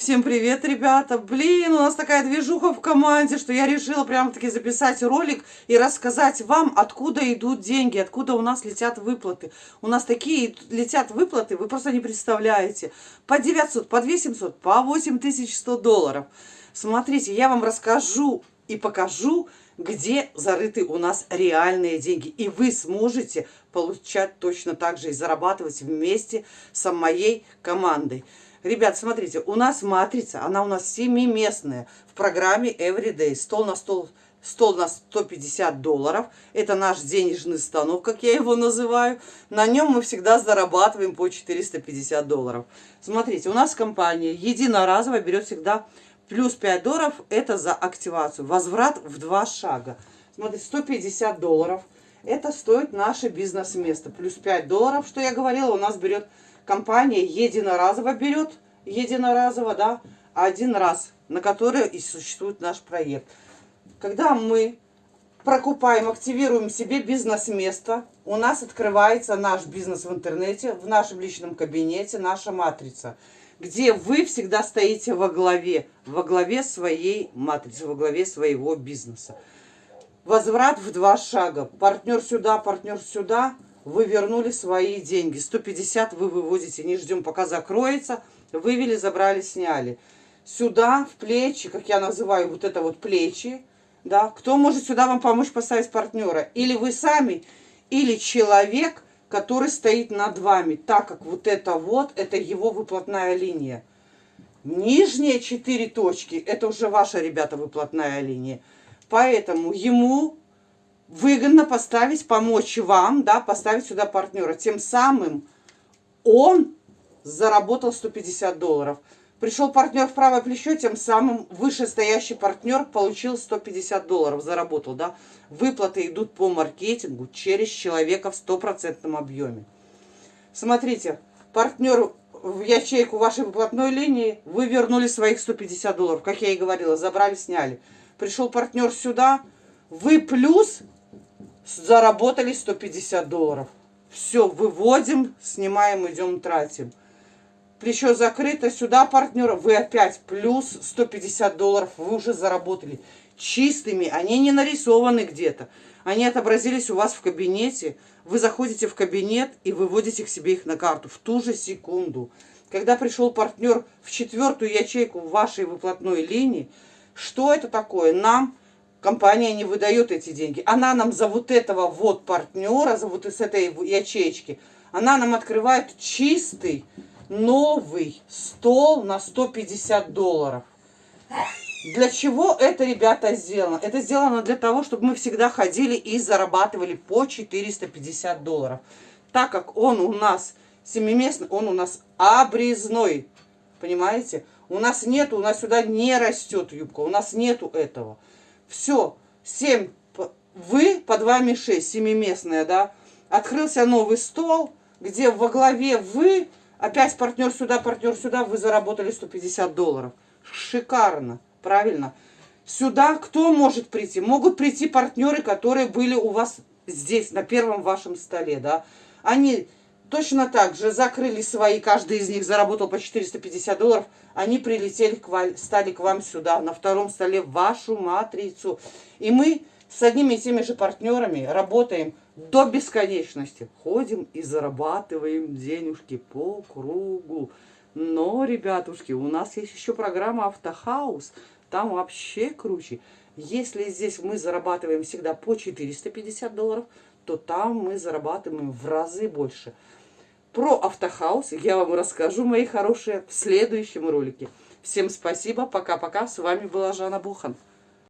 Всем привет, ребята! Блин, у нас такая движуха в команде, что я решила прямо-таки записать ролик и рассказать вам, откуда идут деньги, откуда у нас летят выплаты. У нас такие летят выплаты, вы просто не представляете. По 900, по 2700, по 8100 долларов. Смотрите, я вам расскажу и покажу, где зарыты у нас реальные деньги. И вы сможете получать точно так же и зарабатывать вместе с моей командой. Ребят, смотрите, у нас матрица, она у нас семиместная в программе Everyday. Стол на стол, стол на 150 долларов. Это наш денежный станок, как я его называю. На нем мы всегда зарабатываем по 450 долларов. Смотрите, у нас компания единоразово берет всегда плюс 5 долларов. Это за активацию. Возврат в два шага. Смотрите, 150 долларов. Это стоит наше бизнес-место. Плюс 5 долларов, что я говорила, у нас берет компания единоразово берет, единоразово, да, один раз, на который и существует наш проект. Когда мы прокупаем, активируем себе бизнес-место, у нас открывается наш бизнес в интернете, в нашем личном кабинете, наша матрица, где вы всегда стоите во главе, во главе своей матрицы, во главе своего бизнеса. Возврат в два шага. Партнер сюда, партнер сюда – вы вернули свои деньги. 150 вы выводите, не ждем, пока закроется. Вывели, забрали, сняли. Сюда, в плечи, как я называю, вот это вот плечи, да, кто может сюда вам помочь поставить партнера? Или вы сами, или человек, который стоит над вами, так как вот это вот, это его выплатная линия. Нижние четыре точки, это уже ваша, ребята, выплатная линия. Поэтому ему выгодно поставить, помочь вам, да, поставить сюда партнера. Тем самым он заработал 150 долларов. Пришел партнер в правое плечо, тем самым вышестоящий партнер получил 150 долларов, заработал, да. Выплаты идут по маркетингу через человека в стопроцентном объеме. Смотрите, партнер в ячейку вашей выплатной линии, вы вернули своих 150 долларов, как я и говорила, забрали, сняли. Пришел партнер сюда, вы плюс заработали 150 долларов. Все, выводим, снимаем, идем, тратим. Плечо закрыто, сюда партнера, вы опять плюс 150 долларов, вы уже заработали. Чистыми, они не нарисованы где-то. Они отобразились у вас в кабинете. Вы заходите в кабинет и выводите к себе их на карту в ту же секунду. Когда пришел партнер в четвертую ячейку вашей выплатной линии, что это такое? Нам компания не выдает эти деньги. Она нам за вот этого вот партнера, за вот из этой ячейки, она нам открывает чистый новый стол на 150 долларов. Для чего это, ребята, сделано? Это сделано для того, чтобы мы всегда ходили и зарабатывали по 450 долларов. Так как он у нас семиместный, он у нас обрезной. Понимаете? У нас нету, у нас сюда не растет юбка, у нас нету этого. Все, 7, вы под вами 6, семиместная, да. Открылся новый стол, где во главе вы, опять партнер сюда, партнер сюда, вы заработали 150 долларов. Шикарно, правильно. Сюда кто может прийти? Могут прийти партнеры, которые были у вас здесь, на первом вашем столе, да. Они Точно так же закрыли свои, каждый из них заработал по 450 долларов, они прилетели, к вам, стали к вам сюда, на втором столе, в вашу матрицу. И мы с одними и теми же партнерами работаем до бесконечности. Ходим и зарабатываем денежки по кругу. Но, ребятушки, у нас есть еще программа «Автохаус». Там вообще круче. Если здесь мы зарабатываем всегда по 450 долларов, то там мы зарабатываем в разы больше. Про автохаус я вам расскажу, мои хорошие, в следующем ролике. Всем спасибо, пока-пока. С вами была Жанна Бухан.